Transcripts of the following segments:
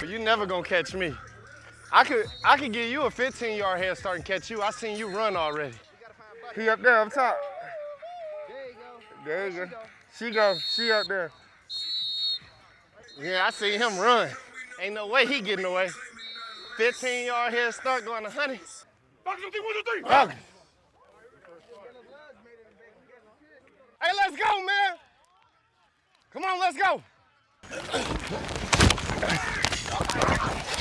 But you never gonna catch me. I could I could give you a 15 yard head start and catch you. I seen you run already. He up there up top. There you go. There you go. She go. She up there. Yeah, I see him run. Ain't no way he getting away. 15 yard head start going to honey. Okay. Hey, let's go, man. Come on, let's go. Yeah, Zo. Good Zo. Good style!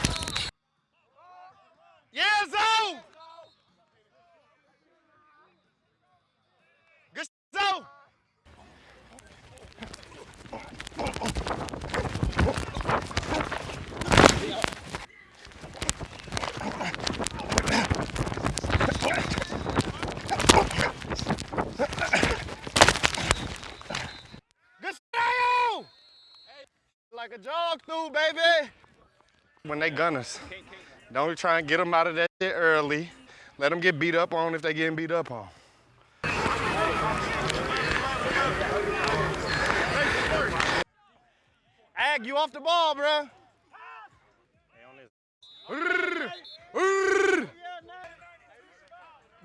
Like a jog through, baby. When they gun us, don't try and get them out of that shit early. Let them get beat up on if they getting beat up on. Ag, you off the ball, bruh.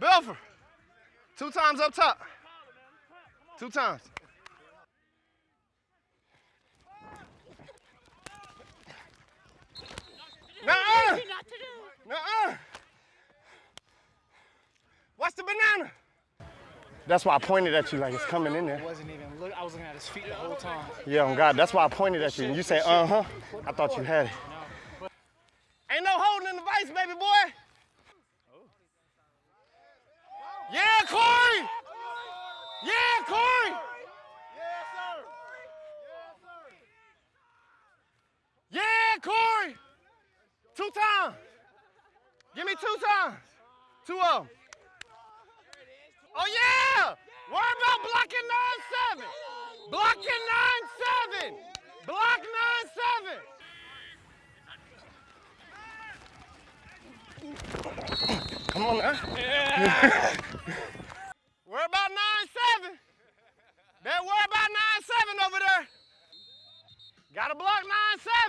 Belfer, two times up top. Two times. That's why I pointed at you like it's coming in there. wasn't even look. I was looking at his feet the whole time. Yeah, on God, that's why I pointed at you. And you say, uh-huh. I thought you had it. Ain't no holding in the vice, baby boy. Yeah, Corey. Yeah, Corey. Yeah, Corey. Two times. Give me two times. Two of them. Oh, yeah. Worry about blocking 9-7. Blocking 9-7. Block 9-7. Come on now. worry about 9-7. Better worry about 9-7 over there. Gotta block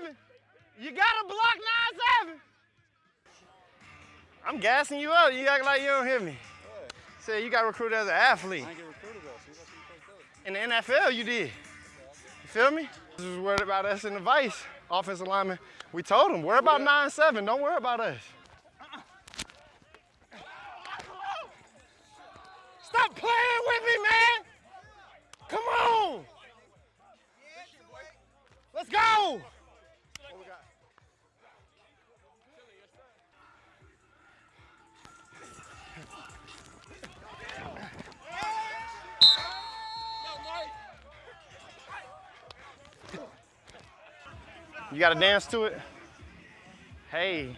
9-7. You gotta block 9-7. I'm gassing you up. You act like you don't hear me. Say you got recruited as an athlete. I get recruited though. What In the NFL, you did. You feel me? This is worried about us in the vice, offensive lineman. We told him, worry about 9-7. Don't worry about us. Stop playing with me, man. Come on. Let's go. You gotta dance to it? Hey.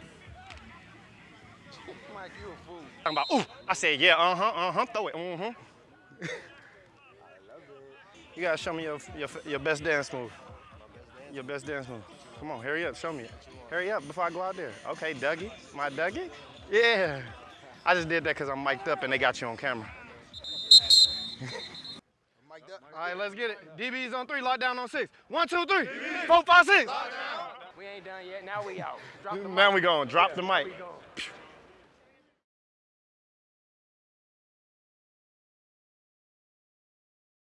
Mike, you a fool. Talking about, ooh, I said, yeah, uh-huh, uh-huh, throw it, uh-huh. you gotta show me your, your, your best dance move. Your best dance move. Come on, hurry up, show me it. Hurry up before I go out there. Okay, Dougie, my Dougie? Yeah. I just did that because I'm mic'd up and they got you on camera. All right, let's get it. DB's on three, lockdown on six. One, two, three, four, five, six. We ain't done yet. Now we out. Drop the Now mic. we going, drop the mic. We going.